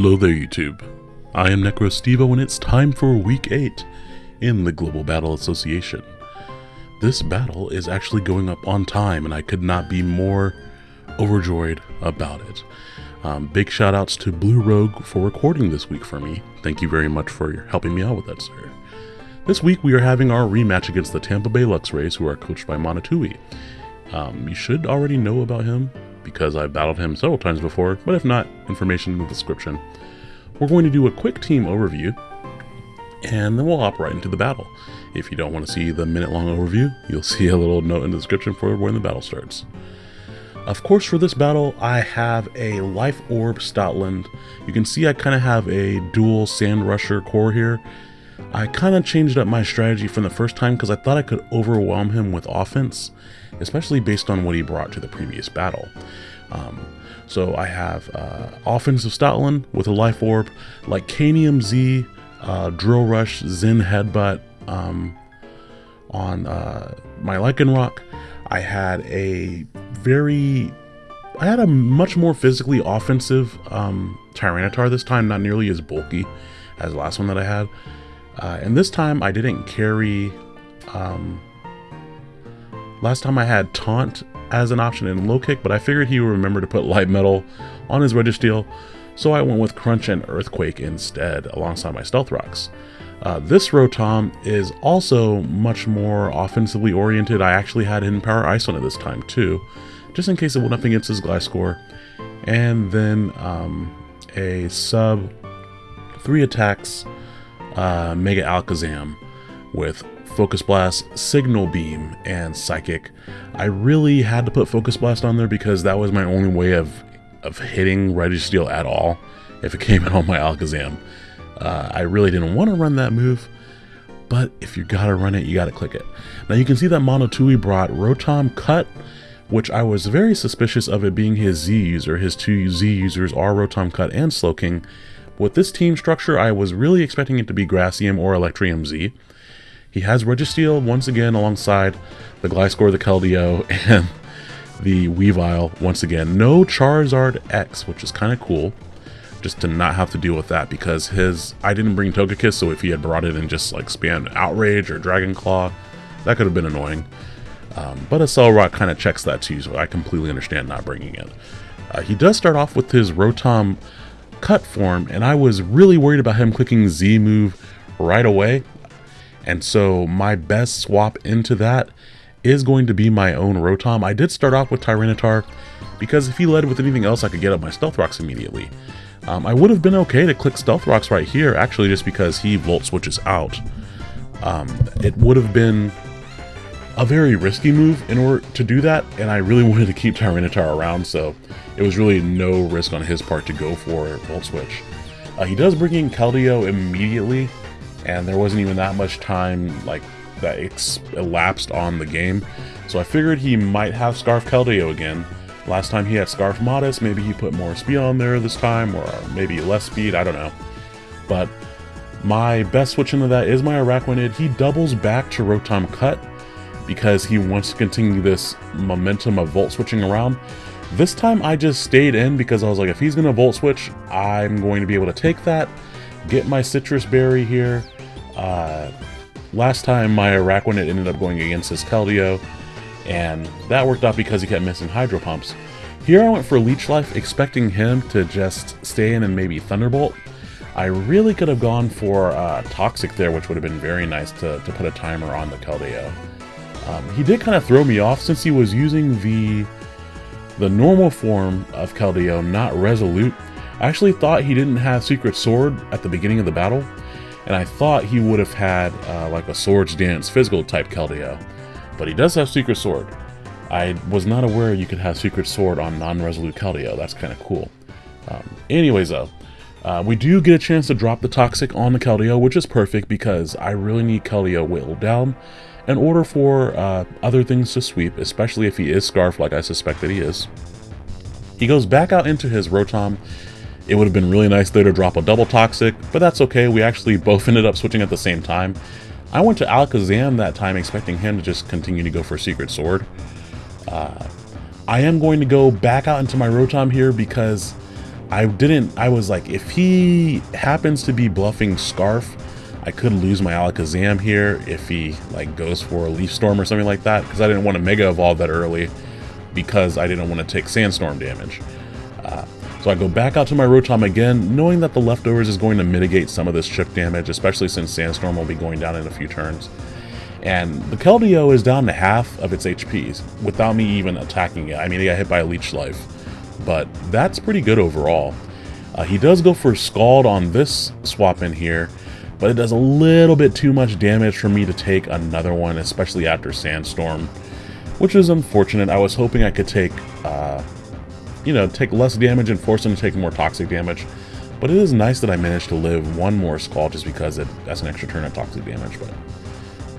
Hello there, YouTube. I am NecroStevo, and it's time for Week 8 in the Global Battle Association. This battle is actually going up on time, and I could not be more overjoyed about it. Um, big shout outs to Blue Rogue for recording this week for me. Thank you very much for helping me out with that, sir. This week we are having our rematch against the Tampa Bay Luxrays, who are coached by Monotui. Um, you should already know about him because I've battled him several times before, but if not, information in the description. We're going to do a quick team overview, and then we'll hop right into the battle. If you don't want to see the minute-long overview, you'll see a little note in the description for when the battle starts. Of course, for this battle, I have a Life Orb Stoutland. You can see I kind of have a dual Sand Rusher core here. I kind of changed up my strategy from the first time because I thought I could overwhelm him with offense, especially based on what he brought to the previous battle. Um, so I have uh, offensive Stoutland with a Life Orb, Lycanium Z, uh, Drill Run, Zen Headbutt um, on uh, my Lycanroc. I had a very I had a much more physically offensive um, Tyranitar this time, not nearly as bulky as the last one that I had. Uh, and this time I didn't carry... Um, last time I had Taunt as an option in Low Kick, but I figured he would remember to put Light Metal on his Registeel, so I went with Crunch and Earthquake instead, alongside my Stealth Rocks. Uh, this Rotom is also much more offensively oriented. I actually had Hidden Power Ice on it this time too, just in case it went up against his Gliscor. And then um, a sub, three attacks, uh, Mega Alakazam with Focus Blast, Signal Beam, and Psychic. I really had to put Focus Blast on there because that was my only way of, of hitting Registeel at all if it came in on my Alakazam. Uh, I really didn't want to run that move, but if you gotta run it, you gotta click it. Now you can see that Monotui brought Rotom Cut, which I was very suspicious of it being his Z user. His two Z users are Rotom Cut and Slowking. With this team structure, I was really expecting it to be Grassium or Electrium Z. He has Registeel once again alongside the Gliscor, the Keldeo, and the Weavile once again. No Charizard X, which is kind of cool just to not have to deal with that because his I didn't bring Togekiss, so if he had brought it and just like spammed Outrage or Dragon Claw, that could have been annoying. Um, but Rock kind of checks that too, so I completely understand not bringing it. Uh, he does start off with his Rotom cut form, and I was really worried about him clicking Z move right away. And so my best swap into that is going to be my own Rotom. I did start off with Tyranitar because if he led with anything else, I could get up my Stealth Rocks immediately. Um, I would have been okay to click Stealth Rocks right here, actually just because he Volt Switches out. Um, it would have been a very risky move in order to do that, and I really wanted to keep Tyranitar around, so it was really no risk on his part to go for Volt Switch. Uh, he does bring in Keldeo immediately, and there wasn't even that much time like that elapsed on the game, so I figured he might have Scarf Keldeo again, Last time he had Scarf Modest, maybe he put more speed on there this time, or maybe less speed, I don't know. But my best switch into that is my Araquanid. He doubles back to Rotom Cut because he wants to continue this momentum of Volt switching around. This time I just stayed in because I was like, if he's going to Volt switch, I'm going to be able to take that, get my Sitrus Berry here. Uh, last time my Araquanid ended up going against his Keldeo, and that worked out because he kept missing Hydro Pumps. Here I went for Leech Life, expecting him to just stay in and maybe Thunderbolt. I really could have gone for uh, Toxic there, which would have been very nice to, to put a timer on the Keldeo. Um, he did kind of throw me off since he was using the the normal form of Keldeo, not Resolute. I actually thought he didn't have Secret Sword at the beginning of the battle, and I thought he would have had uh, like a Swords Dance physical type Keldeo, But he does have Secret Sword. I was not aware you could have Secret Sword on non-resolute Keldeo, That's kind of cool. Um, anyways, though, uh, we do get a chance to drop the Toxic on the Keldeo, which is perfect because I really need Keldeo whittled down in order for uh, other things to sweep, especially if he is Scarf like I suspect that he is. He goes back out into his Rotom. It would have been really nice there to drop a double Toxic, but that's okay. We actually both ended up switching at the same time. I went to Alakazam that time expecting him to just continue to go for Secret Sword. Uh, I am going to go back out into my Rotom here because I didn't, I was like, if he happens to be bluffing Scarf, I could lose my Alakazam here if he like goes for a Leaf Storm or something like that, because I didn't want to Mega Evolve that early because I didn't want to take Sandstorm damage. Uh, so I go back out to my Rotom again, knowing that the leftovers is going to mitigate some of this chip damage, especially since Sandstorm will be going down in a few turns. And the Keldeo is down to half of its HPs without me even attacking it. I mean, it got hit by a Leech Life, but that's pretty good overall. Uh, he does go for Scald on this swap in here, but it does a little bit too much damage for me to take another one, especially after Sandstorm, which is unfortunate. I was hoping I could take uh, you know, take less damage and force him to take more toxic damage. But it is nice that I managed to live one more Scald just because it, that's an extra turn of toxic damage. But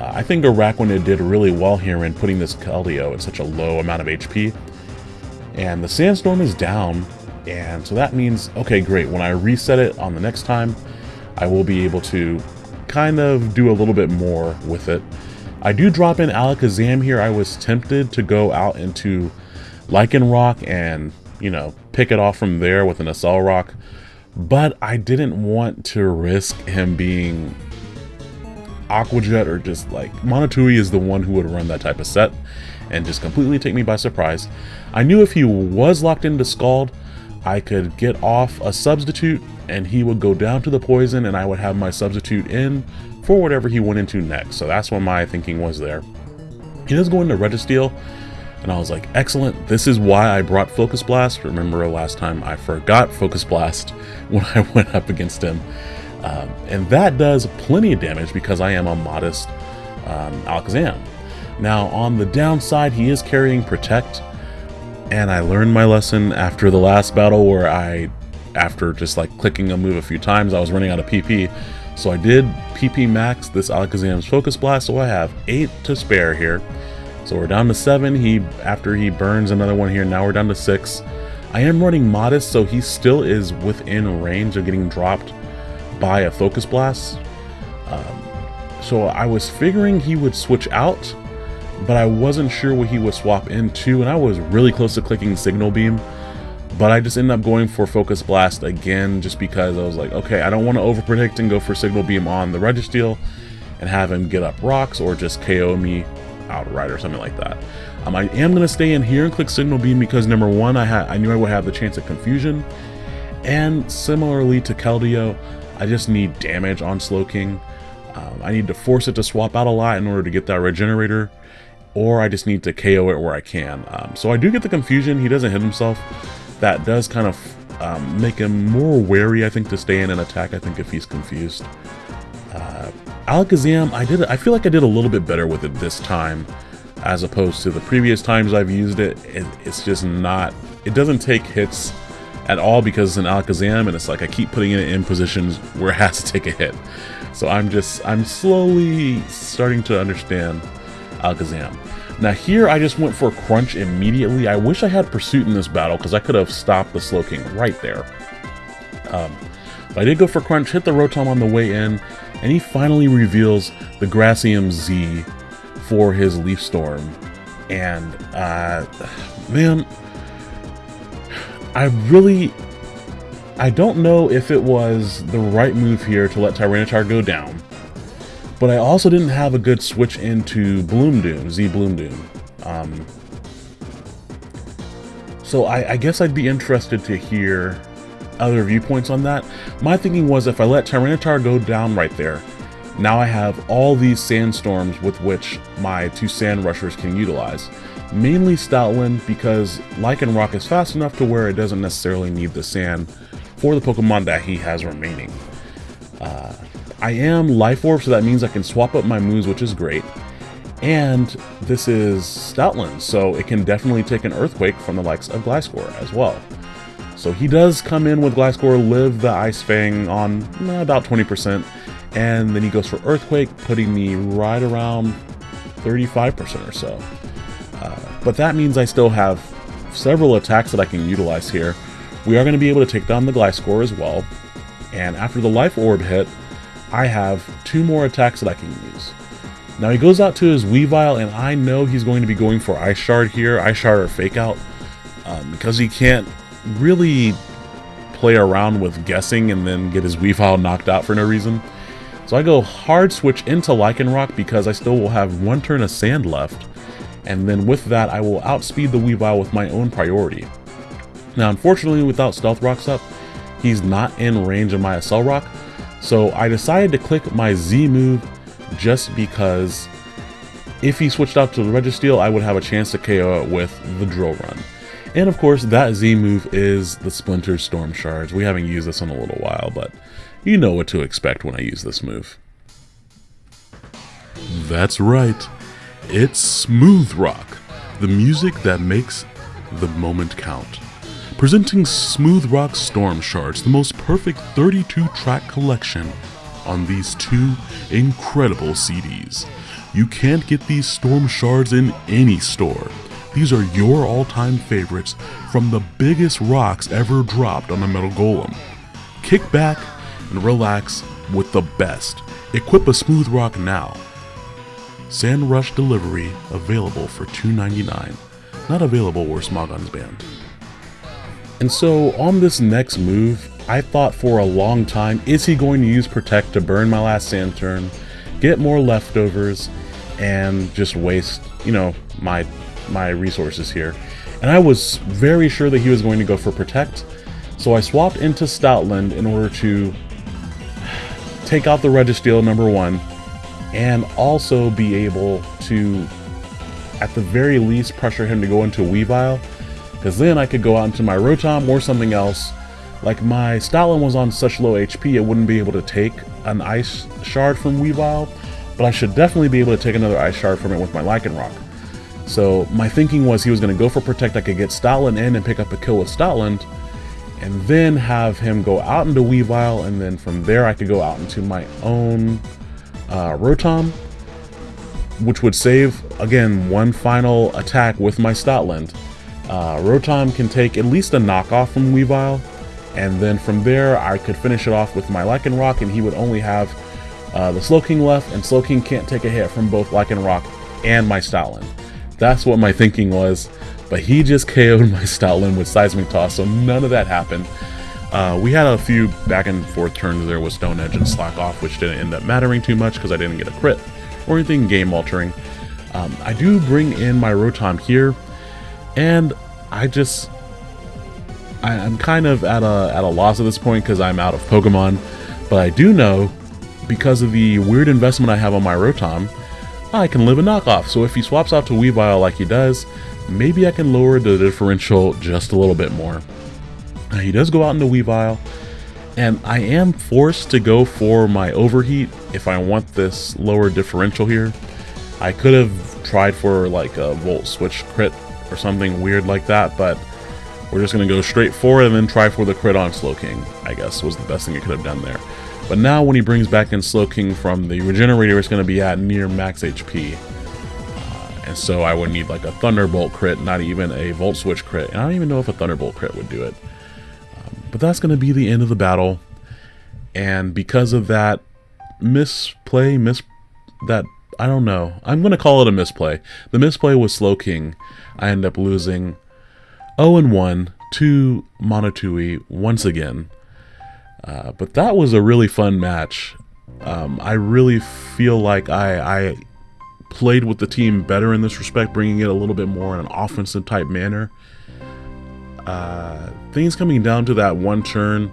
uh, I think Araquanid did really well here in putting this Keldeo at such a low amount of HP. And the Sandstorm is down, and so that means, okay, great, when I reset it on the next time, I will be able to kind of do a little bit more with it. I do drop in Alakazam here. I was tempted to go out into Lycanroc and you know, pick it off from there with an Rock, But I didn't want to risk him being Aqua Jet or just like Monotui is the one who would run that type of set and just completely take me by surprise. I knew if he was locked into Scald, I could get off a substitute and he would go down to the poison and I would have my substitute in for whatever he went into next. So that's what my thinking was there. He does go into Registeel and I was like, excellent, this is why I brought Focus Blast. Remember last time I forgot Focus Blast when I went up against him. Um, and that does plenty of damage because I am a modest um, Alakazam. Now, on the downside, he is carrying Protect, and I learned my lesson after the last battle where I, after just like clicking a move a few times, I was running out of PP. So I did PP max this Alakazam's Focus Blast, so I have 8 to spare here. So we're down to seven. He after he burns another one here. Now we're down to six. I am running modest, so he still is within range of getting dropped by a focus blast. Um, so I was figuring he would switch out, but I wasn't sure what he would swap into, and I was really close to clicking Signal Beam. But I just ended up going for Focus Blast again just because I was like, okay, I don't want to overpredict and go for Signal Beam on the Registeel and have him get up rocks or just KO me outright or something like that. Um, I am going to stay in here and click Signal Beam because number one, I, had I knew I would have the chance of confusion. And similarly to Keldeo, I just need damage on Slowking. Um, I need to force it to swap out a lot in order to get that regenerator, or I just need to KO it where I can. Um, so I do get the confusion. He doesn't hit himself. That does kind of um, make him more wary, I think, to stay in an attack, I think, if he's confused. Uh, Alakazam, I did. I feel like I did a little bit better with it this time, as opposed to the previous times I've used it. it it's just not. It doesn't take hits at all because it's an Alakazam, and it's like I keep putting it in positions where it has to take a hit. So I'm just, I'm slowly starting to understand Alakazam. Now here I just went for Crunch immediately. I wish I had Pursuit in this battle because I could have stopped the Slowking right there. Um, but I did go for Crunch, hit the Rotom on the way in, and he finally reveals the Grassium Z for his Leaf Storm. And, uh, man, I really, I don't know if it was the right move here to let Tyranitar go down, but I also didn't have a good switch into Bloom Doom, Z Bloom Doom. Um, so I, I guess I'd be interested to hear other viewpoints on that. My thinking was if I let Tyranitar go down right there, now I have all these sandstorms with which my two sand rushers can utilize. Mainly Stoutland because Lycanroc is fast enough to where it doesn't necessarily need the sand for the Pokemon that he has remaining. Uh, I am Life Orb, so that means I can swap up my moves, which is great. And this is Stoutland, so it can definitely take an Earthquake from the likes of Gliscor as well. So he does come in with Gliscor, live the Ice Fang on eh, about 20%, and then he goes for Earthquake, putting me right around 35% or so. Uh, but that means I still have several attacks that I can utilize here. We are going to be able to take down the Gliscor as well, and after the Life Orb hit, I have two more attacks that I can use. Now he goes out to his Weavile, and I know he's going to be going for Ice Shard here, Ice Shard or Fake Out, um, because he can't really play around with guessing and then get his Weavile knocked out for no reason. So I go hard switch into Lycanroc because I still will have one turn of sand left. And then with that, I will outspeed the Weavile with my own priority. Now, unfortunately, without Stealth Rocks up, he's not in range of my Accelerock. So I decided to click my Z move just because if he switched out to the Registeel, I would have a chance to KO it with the Drill Run. And of course, that Z move is the Splinter Storm Shards. We haven't used this in a little while, but you know what to expect when I use this move. That's right. It's Smooth Rock, the music that makes the moment count. Presenting Smooth Rock Storm Shards, the most perfect 32 track collection on these two incredible CDs. You can't get these Storm Shards in any store. These are your all-time favorites from the biggest rocks ever dropped on a Metal Golem. Kick back and relax with the best. Equip a Smooth Rock now. Sand Rush delivery available for $2.99. Not available where Smogon's banned. And so on this next move, I thought for a long time, is he going to use Protect to burn my last sand turn, get more leftovers, and just waste, you know, my my resources here. And I was very sure that he was going to go for Protect, so I swapped into Stoutland in order to take out the Registeel number one, and also be able to, at the very least, pressure him to go into Weavile, because then I could go out into my Rotom or something else. Like my Stoutland was on such low HP, it wouldn't be able to take an Ice Shard from Weavile, but I should definitely be able to take another Ice Shard from it with my Lycanroc. So my thinking was he was going to go for Protect, I could get Stoutland in and pick up a kill with Stoutland, and then have him go out into Weavile, and then from there I could go out into my own uh, Rotom, which would save, again, one final attack with my Stoutland. Uh, Rotom can take at least a knockoff from Weavile, and then from there I could finish it off with my Lycanroc, and he would only have uh, the Slowking left, and Slowking can't take a hit from both Lycanroc and my Stoutland. That's what my thinking was, but he just KO'd my Stoutland with Seismic Toss, so none of that happened. Uh, we had a few back and forth turns there with Stone Edge and Slack Off, which didn't end up mattering too much because I didn't get a crit or anything game altering. Um, I do bring in my Rotom here, and I just I, am kind of at a at a loss at this point because I'm out of Pokemon, but I do know because of the weird investment I have on my Rotom, I can live a knockoff. So if he swaps out to Weavile like he does, maybe I can lower the differential just a little bit more. Now, he does go out into Weavile, and I am forced to go for my Overheat if I want this lower differential here. I could have tried for like a Volt Switch crit or something weird like that, but we're just going to go straight for it and then try for the crit on Slowking, I guess was the best thing I could have done there. But now when he brings back in Slowking from the Regenerator, it's going to be at near max HP. Uh, and so I would need like a Thunderbolt crit, not even a Volt Switch crit. And I don't even know if a Thunderbolt crit would do it. Um, but that's going to be the end of the battle. And because of that misplay, mis that I don't know. I'm going to call it a misplay. The misplay was Slowking. I end up losing 0 and 1 to Monotui once again. Uh, but that was a really fun match. Um, I really feel like I, I played with the team better in this respect, bringing it a little bit more in an offensive type manner. Uh, things coming down to that one turn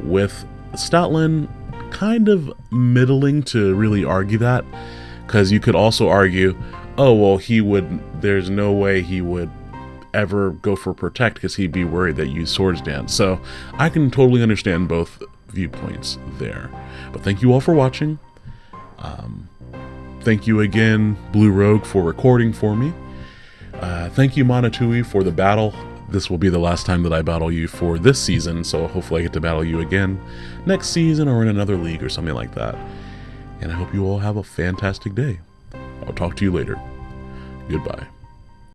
with Stoutland kind of middling to really argue that because you could also argue, oh, well, he would, there's no way he would ever go for protect because he'd be worried that you swords dance. So I can totally understand both viewpoints there. But thank you all for watching. Um, thank you again, Blue Rogue, for recording for me. Uh, thank you, Monotui, for the battle. This will be the last time that I battle you for this season, so hopefully I get to battle you again next season or in another league or something like that. And I hope you all have a fantastic day. I'll talk to you later. Goodbye.